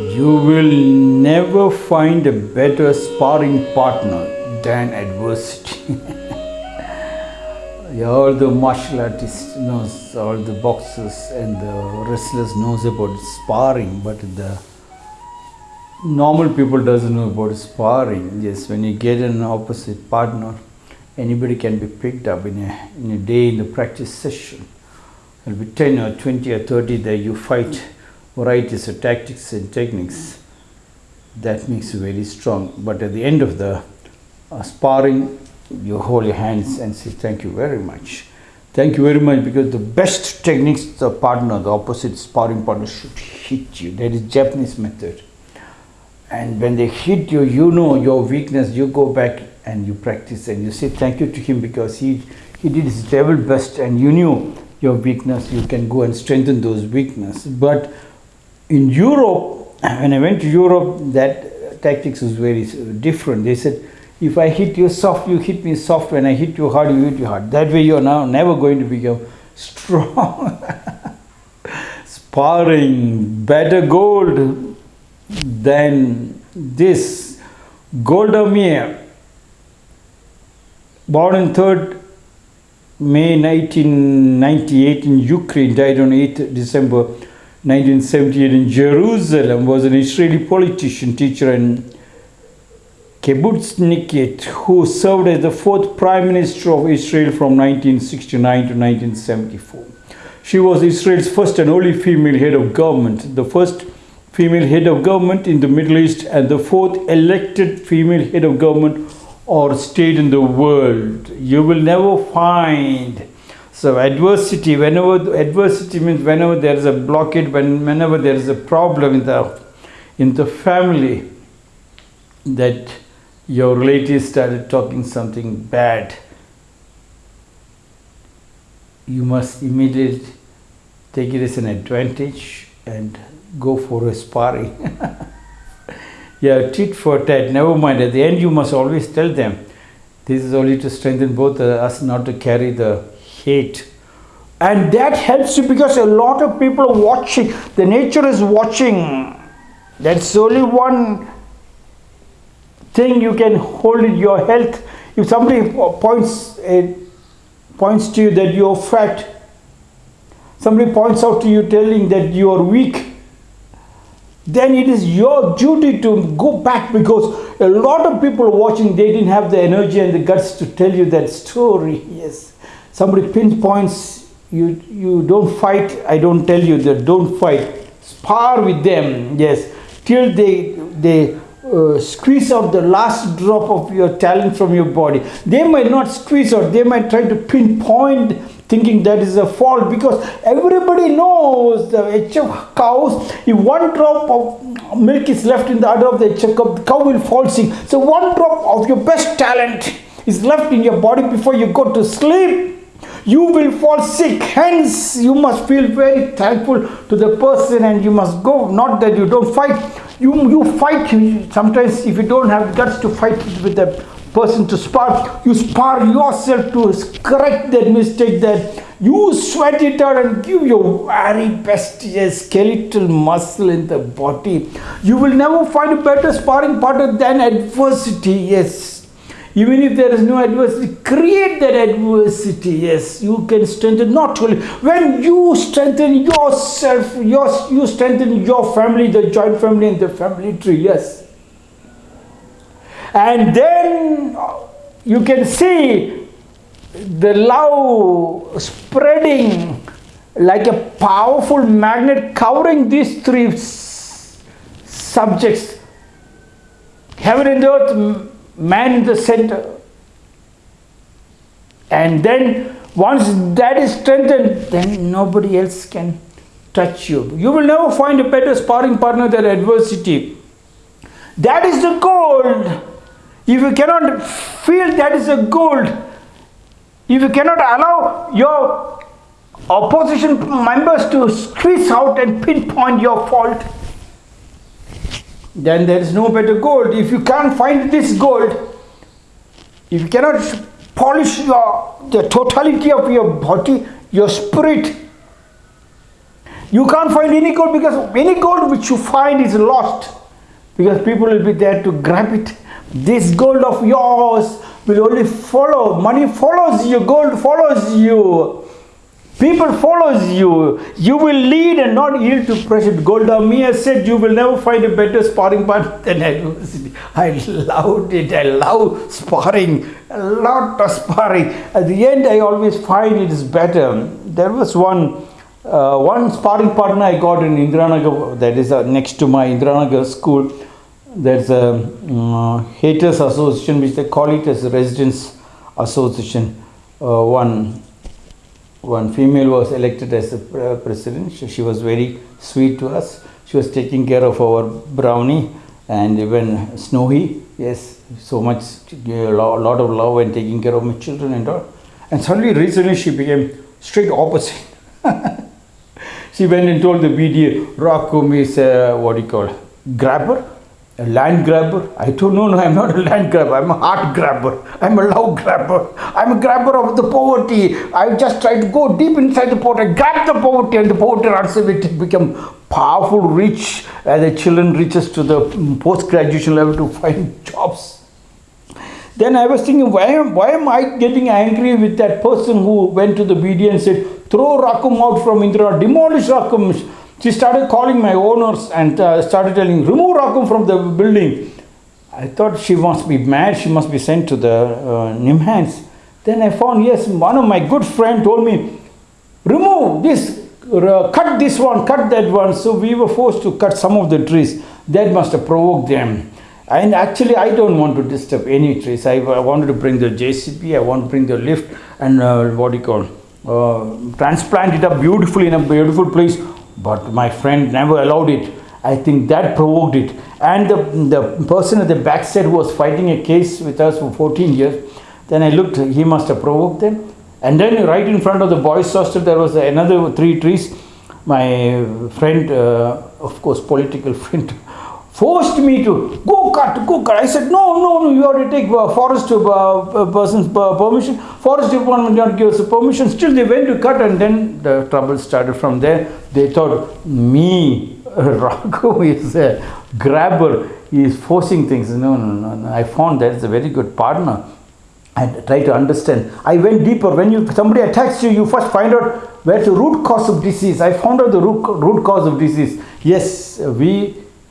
You will never find a better sparring partner than adversity. all the martial artists knows, all the boxers and the wrestlers knows about sparring, but the normal people doesn't know about sparring. Yes, when you get an opposite partner, anybody can be picked up in a, in a day in the practice session. It'll be 10 or 20 or 30 that you fight varieties of tactics and techniques. That makes you very strong. But at the end of the uh, sparring, you hold your hands and say, Thank you very much. Thank you very much because the best techniques, the partner, the opposite sparring partner should hit you. That is Japanese method. And when they hit you, you know your weakness, you go back and you practice and you say thank you to him because he, he did his level best and you knew your weakness, you can go and strengthen those weaknesses. But in Europe, when I went to Europe, that tactics was very different. They said, if I hit you soft, you hit me soft. When I hit you hard, you hit you hard. That way you are now never going to become strong. Sparring, better gold than this. Golda Meir, born on 3rd May 1998 in Ukraine, died on 8th December 1978 in Jerusalem, was an Israeli politician, teacher, and kibbutznikit who served as the fourth prime minister of Israel from 1969 to 1974. She was Israel's first and only female head of government, the first female head of government in the Middle East, and the fourth elected female head of government or state in the world. You will never find so adversity, whenever adversity means whenever there is a blockade, when, whenever there is a problem in the in the family, that your relatives started talking something bad, you must immediately take it as an advantage and go for a sparring. yeah, tit for tat, never mind. At the end, you must always tell them this is only to strengthen both us, not to carry the hate. And that helps you because a lot of people are watching, the nature is watching. That's only one thing you can hold in your health. If somebody points, uh, points to you that you're fat, somebody points out to you telling that you are weak, then it is your duty to go back because a lot of people watching, they didn't have the energy and the guts to tell you that story. Yes. Somebody pinpoints, you, you don't fight, I don't tell you that don't fight. Spar with them, yes, till they, they uh, squeeze out the last drop of your talent from your body. They might not squeeze out, they might try to pinpoint thinking that is a fault because everybody knows the HF cows, if one drop of milk is left in the udder of the HF cow, the cow will fall sick. So one drop of your best talent is left in your body before you go to sleep you will fall sick. Hence you must feel very thankful to the person and you must go. Not that you don't fight. You you fight. Sometimes if you don't have guts to fight with the person to spar you spar yourself to correct that mistake that you sweat it out and give your very best yes, skeletal muscle in the body. You will never find a better sparring partner than adversity. Yes even if there is no adversity create that adversity. Yes you can strengthen not only when you strengthen yourself your, you strengthen your family the joint family and the family tree yes. And then uh, you can see the love spreading like a powerful magnet covering these three subjects. Heaven and earth man in the center. And then once that is strengthened then nobody else can touch you. You will never find a better sparring partner than adversity. That is the gold. If you cannot feel that is a gold if you cannot allow your opposition members to squeeze out and pinpoint your fault then there is no better gold. If you can't find this gold, if you cannot polish your, the totality of your body, your spirit, You can't find any gold because any gold which you find is lost because people will be there to grab it. This gold of yours will only follow. Money follows you, gold follows you. People follows you. You will lead and not yield to pressure. Golda Meir said you will never find a better sparring partner than adversity. I loved it. I love sparring. A lot of sparring. At the end, I always find it is better. There was one uh, one sparring partner I got in Indiranagar, that is uh, next to my Indiranagar school. There's a um, haters association, which they call it as residents association. Uh, one one female was elected as the president. She, was very sweet to us. She was taking care of our brownie and even Snowy. Yes, so much, a lot of love and taking care of my children and all. And suddenly, recently, she became straight opposite. she went and told the BDA, Rakum is a, uh, what do you call, grabber a land grabber. I told no, no, I'm not a land grabber. I'm a heart grabber. I'm a love grabber. I'm a grabber of the poverty. I just try to go deep inside the poverty, grab the poverty, and the poverty runs away to become powerful, rich, as the children reaches to the post-graduation level to find jobs. Then I was thinking, why am, why am I getting angry with that person who went to the BD and said, throw Rakum out from Indira, demolish Rakum she started calling my owners and uh, started telling, remove Rakum from the building. I thought she must be mad, she must be sent to the uh, Nimhans. Then I found, yes, one of my good friend told me, remove this, uh, cut this one, cut that one. So we were forced to cut some of the trees. That must have provoked them. And actually, I don't want to disturb any trees. I, I wanted to bring the JCB, I want to bring the lift and uh, what do you call, uh, transplant it up beautifully in a beautiful place but my friend never allowed it. I think that provoked it. And the, the person at the back said who was fighting a case with us for 14 years, then I looked, he must have provoked them. And then right in front of the boys' hostel, there was another three trees. My friend, uh, of course, political friend, forced me to go cut, go cut. I said, no, no, no, you have to take uh, forest uh, uh person's uh, permission. Forest department not give us permission. Still, they went to cut, and then the trouble started from there. They thought me, Raghu is a grabber. He is forcing things. No, no, no, no. I found that it's a very good partner. And try to understand. I went deeper. When you somebody attacks you, you first find out where's the root cause of disease. I found out the root, root cause of disease. Yes, we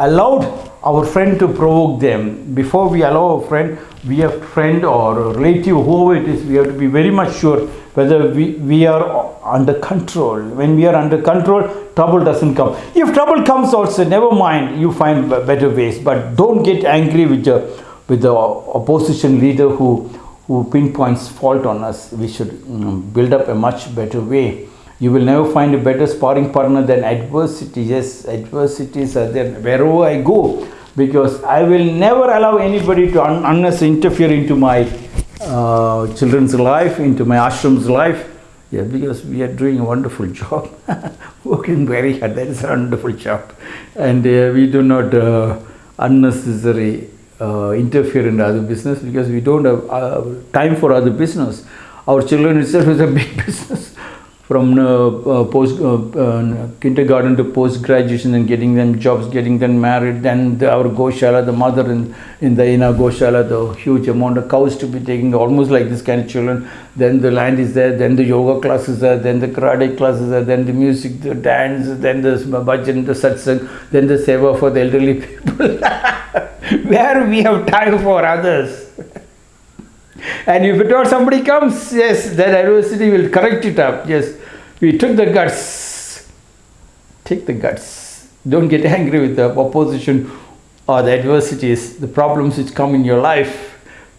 allowed our friend to provoke them. Before we allow a friend, we have friend or relative, whoever it is, we have to be very much sure whether we, we are under control. When we are under control, trouble doesn't come. If trouble comes also, never mind, you find better ways. But don't get angry with the, with the opposition leader who, who pinpoints fault on us. We should mm, build up a much better way you will never find a better sparring partner than adversity. Yes, adversities are there wherever I go because I will never allow anybody to un unless interfere into my uh, children's life, into my ashram's life. Yeah, because we are doing a wonderful job, working very hard. That is a wonderful job, and uh, we do not uh, unnecessary uh, interfere in other business because we don't have uh, time for other business. Our children itself is a big business from uh, uh, post uh, kindergarten to post graduation and getting them jobs, getting them married. Then the, our Goshala, the mother in, in the inner Goshala, the huge amount of cows to be taking, almost like this kind of children. Then the land is there, then the yoga classes are, then the karate classes are, then the music, the dance, then the bhajan, the satsang, then the seva for the elderly people. Where we have time for others. And if at all somebody comes, yes, then adversity will correct it up. Yes, we took the guts. Take the guts. Don't get angry with the opposition or the adversities, the problems which come in your life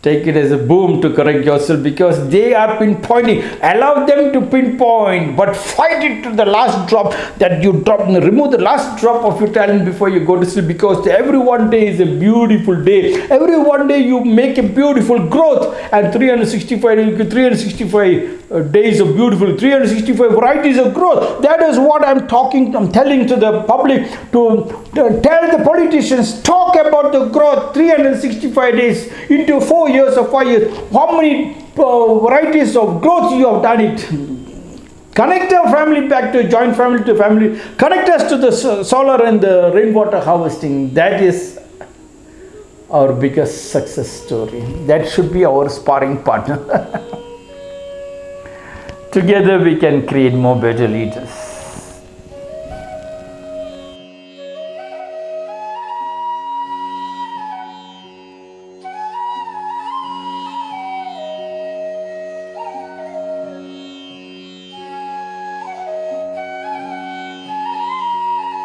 take it as a boom to correct yourself because they are pinpointing. Allow them to pinpoint but fight it to the last drop that you drop. Remove the last drop of your talent before you go to sleep because every one day is a beautiful day. Every one day you make a beautiful growth. And 365 365 uh, days of beautiful 365 varieties of growth that is what i'm talking i'm telling to the public to, to tell the politicians talk about the growth 365 days into four years or five years, how many uh, varieties of growth you have done it. Connect our family back to joint family to family. Connect us to the solar and the rainwater harvesting. That is our biggest success story. That should be our sparring partner. Together we can create more better leaders.